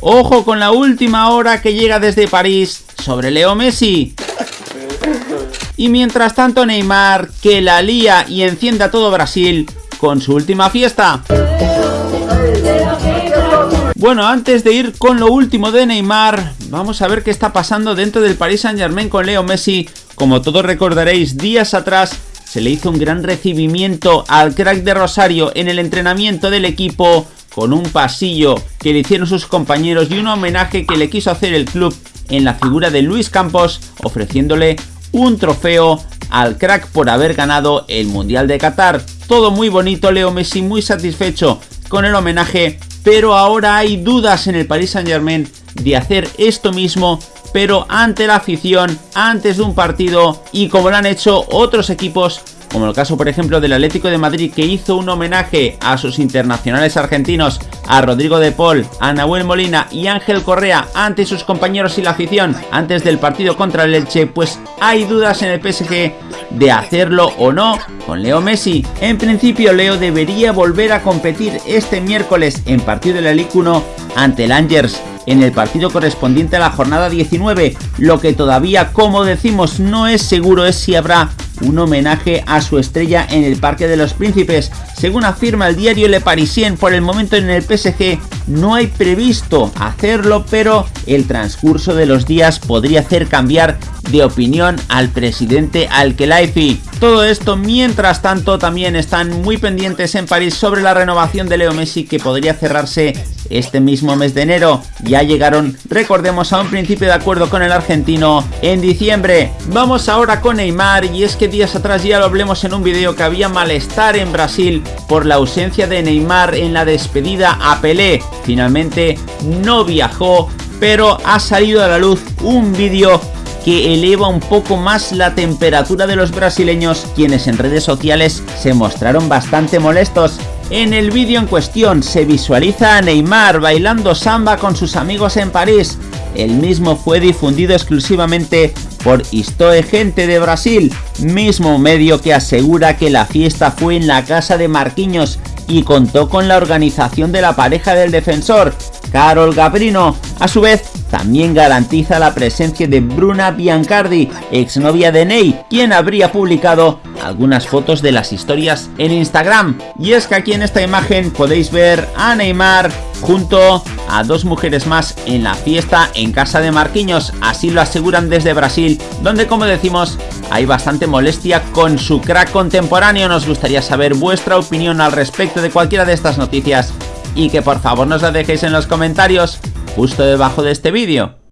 Ojo con la última hora que llega desde París sobre Leo Messi. Y mientras tanto Neymar, que la lía y encienda todo Brasil con su última fiesta. Bueno, antes de ir con lo último de Neymar, vamos a ver qué está pasando dentro del Paris Saint Germain con Leo Messi. Como todos recordaréis, días atrás se le hizo un gran recibimiento al crack de Rosario en el entrenamiento del equipo con un pasillo que le hicieron sus compañeros y un homenaje que le quiso hacer el club en la figura de Luis Campos ofreciéndole un trofeo al crack por haber ganado el Mundial de Qatar. Todo muy bonito, Leo Messi muy satisfecho con el homenaje, pero ahora hay dudas en el Paris Saint Germain de hacer esto mismo, pero ante la afición, antes de un partido y como lo han hecho otros equipos como el caso por ejemplo del Atlético de Madrid que hizo un homenaje a sus internacionales argentinos, a Rodrigo de Paul, a Nahuel Molina y Ángel Correa ante sus compañeros y la afición antes del partido contra el Elche, pues hay dudas en el PSG de hacerlo o no con Leo Messi. En principio Leo debería volver a competir este miércoles en partido de la Ligue 1 ante el Angers en el partido correspondiente a la jornada 19. Lo que todavía, como decimos, no es seguro es si habrá un homenaje a su estrella en el Parque de los Príncipes. Según afirma el diario Le Parisien, por el momento en el PSG no hay previsto hacerlo, pero el transcurso de los días podría hacer cambiar de opinión al presidente Al-Khelaifi. Todo esto mientras tanto también están muy pendientes en París sobre la renovación de Leo Messi que podría cerrarse este mismo mes de enero. Ya llegaron, recordemos, a un principio de acuerdo con el argentino en diciembre. Vamos ahora con Neymar y es que días atrás ya lo hablemos en un vídeo que había malestar en Brasil por la ausencia de Neymar en la despedida a Pelé. Finalmente no viajó, pero ha salido a la luz un vídeo que eleva un poco más la temperatura de los brasileños, quienes en redes sociales se mostraron bastante molestos en el vídeo en cuestión se visualiza a Neymar bailando samba con sus amigos en París. El mismo fue difundido exclusivamente por Istoe Gente de Brasil, mismo medio que asegura que la fiesta fue en la casa de Marquinhos y contó con la organización de la pareja del defensor, Carol Gabrino. A su vez, también garantiza la presencia de Bruna Biancardi, exnovia de Ney, quien habría publicado algunas fotos de las historias en Instagram. Y es que aquí en esta imagen podéis ver a Neymar junto a dos mujeres más en la fiesta en casa de Marquinhos, así lo aseguran desde Brasil, donde como decimos hay bastante molestia con su crack contemporáneo. Nos gustaría saber vuestra opinión al respecto de cualquiera de estas noticias y que por favor nos la dejéis en los comentarios justo debajo de este vídeo.